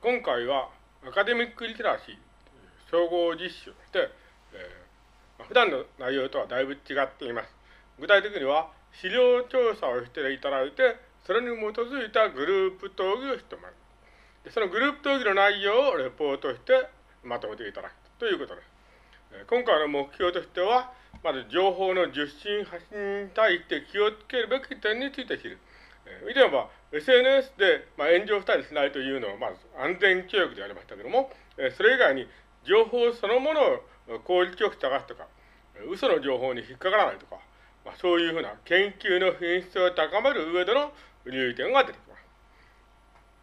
今回はアカデミックリテラシー総合実習として、えー、普段の内容とはだいぶ違っています。具体的には資料調査をしていただいて、それに基づいたグループ討議をしてもらう。でそのグループ討議の内容をレポートしてまとめていただくということです。今回の目標としては、まず情報の受信発信に対して気をつけるべき点について知る。以前は SNS で、まあ、炎上したりしないというのは、まず安全教育でありましたけども、それ以外に情報そのものを効率よく探すとか、嘘の情報に引っかからないとか、まあ、そういうふうな研究の品質を高める上での留意点が出てきます。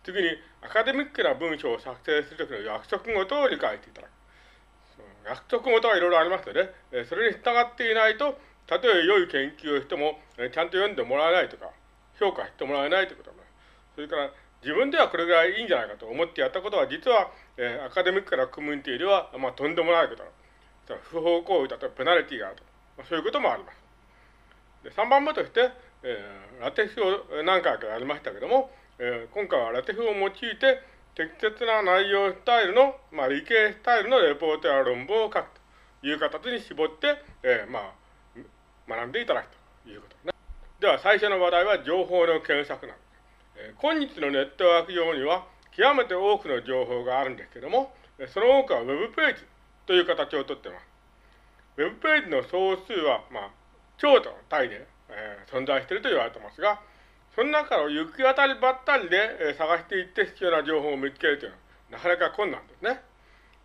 次に、アカデミックな文章を作成するときの約束事を理解していただく。約束事はいろいろありますので、それに従っていないと、たとえ良い研究をしても、ちゃんと読んでもらえないとか、評価してもらえないということになる。それから、自分ではこれぐらいいいんじゃないかと思ってやったことは、実は、えー、アカデミックなコミュニティでは、まあ、とんでもないことだ。不法行為だとペナルティがあると。まあ、そういうこともあります。で3番目として、えー、ラテフを何回かやりましたけども、えー、今回はラテフを用いて、適切な内容スタイルの、まあ、理系スタイルのレポートや論文を書くという形に絞って、えー、まあ、学んでいただくと。では、最初の話題は情報の検索なんです。今日のネットワーク上には、極めて多くの情報があるんですけども、その多くは Web ページという形をとっています。Web ページの総数は、まあ、超と単位で、えー、存在していると言われていますが、その中を行き当たりばったりで、えー、探していって必要な情報を見つけるというのは、なかなか困難ですね。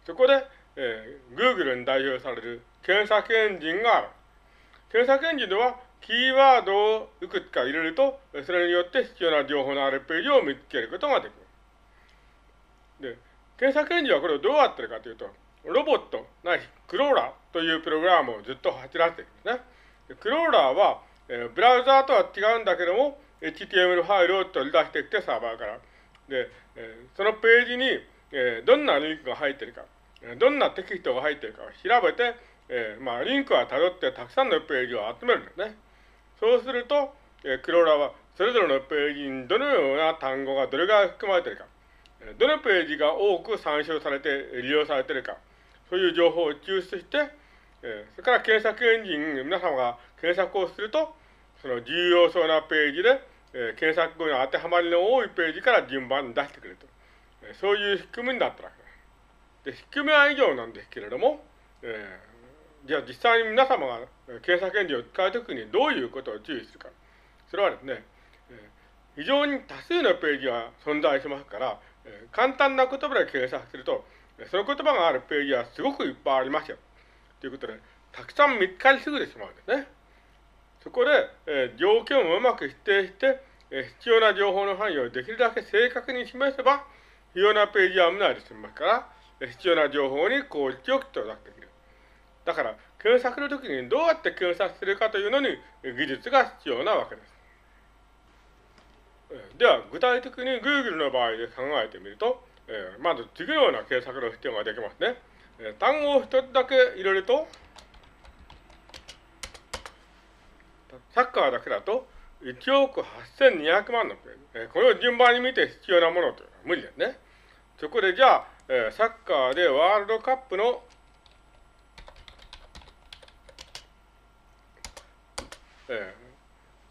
そこで、えー、Google に代表される検索エンジンがある。検索エンジンでは、キーワードをいくつか入れると、それによって必要な情報のあるページを見つけることができます。で、検索エンジンはこれをどうやってるかというと、ロボットないしクローラーというプログラムをずっと走らせているんですね。クローラーは、えー、ブラウザーとは違うんだけども、HTML ファイルを取り出してきてサーバーから。で、えー、そのページに、えー、どんなリンクが入ってるか、どんなテキストが入ってるかを調べて、えー、まあ、リンクは辿ってたくさんのページを集めるんですね。そうすると、えー、クローラーはそれぞれのページにどのような単語がどれぐらい含まれているか、どのページが多く参照されて利用されているか、そういう情報を抽出して、えー、それから検索エンジン、皆様が検索をすると、その重要そうなページで、えー、検索後に当てはまりの多いページから順番に出してくれると。えー、そういう仕組みになったわけです。で、仕組みは以上なんですけれども、えー、じゃあ実際に皆様が検索エンジンを使うときにどういうことを注意するか。それはですね、非常に多数のページが存在しますから、簡単な言葉で検索すると、その言葉があるページはすごくいっぱいありますよ。ということで、たくさん見つかりすぎてしまうんですね。そこで、えー、条件をうまく指定して、え、必要な情報の範囲をできるだけ正確に示せば、必要なページは見ないで済みますから、え、必要な情報に効率よく到達できる。だから、検索の時にどうやって検索するかというのに技術が必要なわけです。では、具体的に Google の場合で考えてみると、えー、まず次のような検索の必要ができますね。単語を一つだけ入れると、サッカーだけだと1億8200万のページ。これを順番に見て必要なものというのは無理ですね。そこでじゃあ、サッカーでワールドカップのえ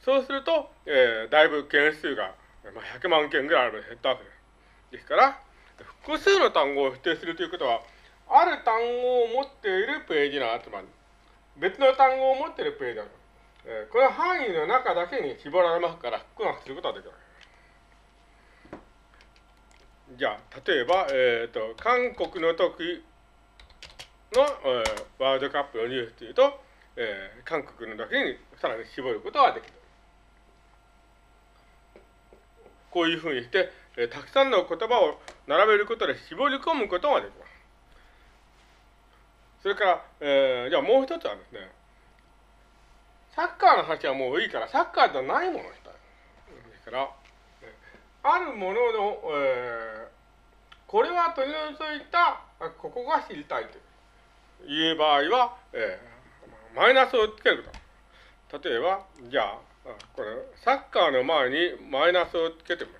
ー、そうすると、えー、だいぶ件数が、まあ、100万件ぐらいある減ったわけです。ですから、複数の単語を否定するということは、ある単語を持っているページの集まり。別の単語を持っているページなの。えー、この範囲の中だけに絞られますから、複学することはできない。じゃあ、例えば、えっ、ー、と、韓国の時の、えー、ワールドカップのニュースというと、えー、韓国のだけにさらに絞ることができる。こういうふうにして、えー、たくさんの言葉を並べることで絞り込むことができます。それから、えー、じゃあもう一つはですね、サッカーの話はもういいから、サッカーじゃないものにしたい。ですから、あるものの、えー、これは取り除いた、ここが知りたいという場合は、えー、マイナスをつけると。例えば、じゃあ、これ、サッカーの前にマイナスをつけてみう。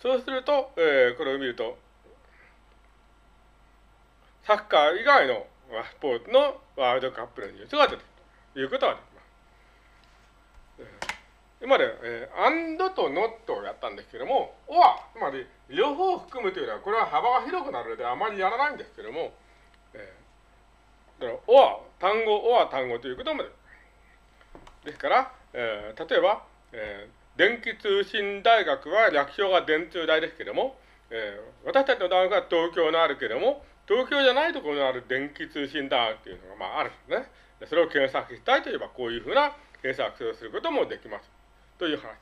そうすると、えー、これを見ると、サッカー以外のスポーツのワールドカップのニュースが出てくるということは今まで、えー、アンドとノットをやったんですけども、オア、つまり両方含むというのは、これは幅が広くなるのであまりやらないんですけども、えー、だからオア、単語、オア単語ということもでですから、えー、例えば、えー、電気通信大学は略称が電通大ですけども、えー、私たちの大学は東京のあるけども、東京じゃないところにある電気通信大学というのがまああるんですね。それを検索したいといえば、こういうふうな検索をすることもできます。という話。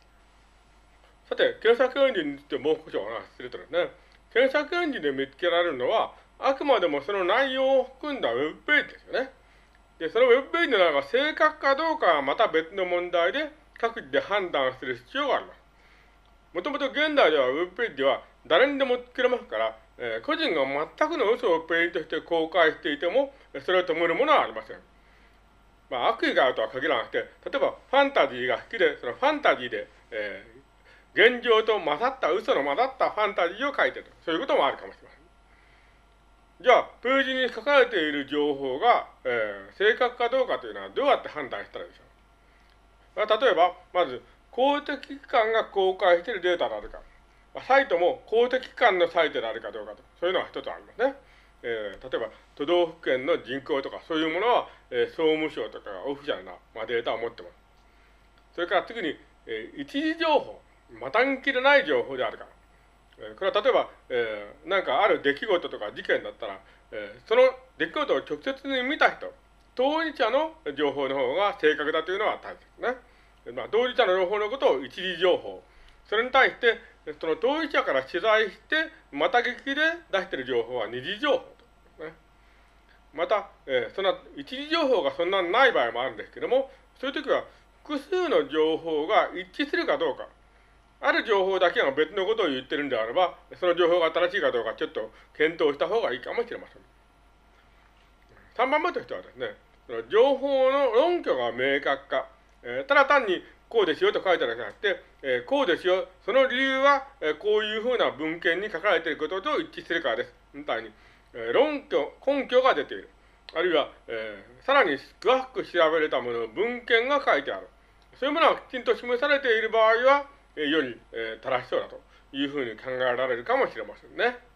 さて、検索エンジンについてもう少しお話しするとですね、検索エンジンで見つけられるのは、あくまでもその内容を含んだウェブページですよね。で、そのウェブページの中が正確かどうかはまた別の問題で、各自で判断する必要があります。もともと現代ではウェブページでは誰にでも作れますから、えー、個人が全くの嘘をページとして公開していても、それを止めるものはありません。まあ、悪意があるとは限らなくて、例えばファンタジーが好きで、そのファンタジーで、えー、現状と混ざった、嘘の混ざったファンタジーを書いてる。そういうこともあるかもしれません。じゃあ、ページに書かれている情報が、えー、正確かどうかというのはどうやって判断したらいいでしょう？まあ、例えば、まず、公的機関が公開しているデータであるか、まサイトも公的機関のサイトであるかどうかと、そういうのが一つありますね。えー、例えば都道府県の人口とかそういうものは、えー、総務省とかがオフィシャルな、まあ、データを持ってます。それから次に、えー、一時情報、またんきれない情報であるか。えー、これは例えば、えー、なんかある出来事とか事件だったら、えー、その出来事を直接に見た人、当事者の情報の方が正確だというのは大切ですね。まあ、当事者の情報のことを一時情報。それに対して、その当事者から取材して、また劇で出している情報は二次情報と、ね。また、えー、そんな一次情報がそんなにない場合もあるんですけども、そういう時は複数の情報が一致するかどうか。ある情報だけが別のことを言ってるんであれば、その情報が正しいかどうかちょっと検討した方がいいかもしれません。3番目としてはですね、その情報の論拠が明確化。えー、ただ単にこうですよと書いてあるじゃなくて、えー、こうですよ。その理由は、えー、こういうふうな文献に書かれていることと一致するからです。みたいに、えー、論拠、根拠が出ている。あるいは、えー、さらに詳しく調べれたもの、文献が書いてある。そういうものがきちんと示されている場合は、えー、より、えー、正しそうだというふうに考えられるかもしれませんね。